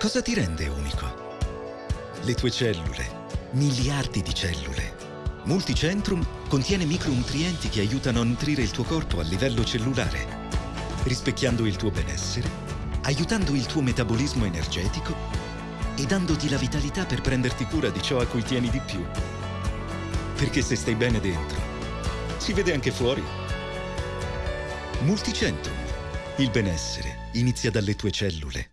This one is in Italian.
Cosa ti rende unico? Le tue cellule. Miliardi di cellule. Multicentrum contiene micronutrienti che aiutano a nutrire il tuo corpo a livello cellulare, rispecchiando il tuo benessere, aiutando il tuo metabolismo energetico e dandoti la vitalità per prenderti cura di ciò a cui tieni di più. Perché se stai bene dentro, si vede anche fuori. Multicentrum. Il benessere inizia dalle tue cellule.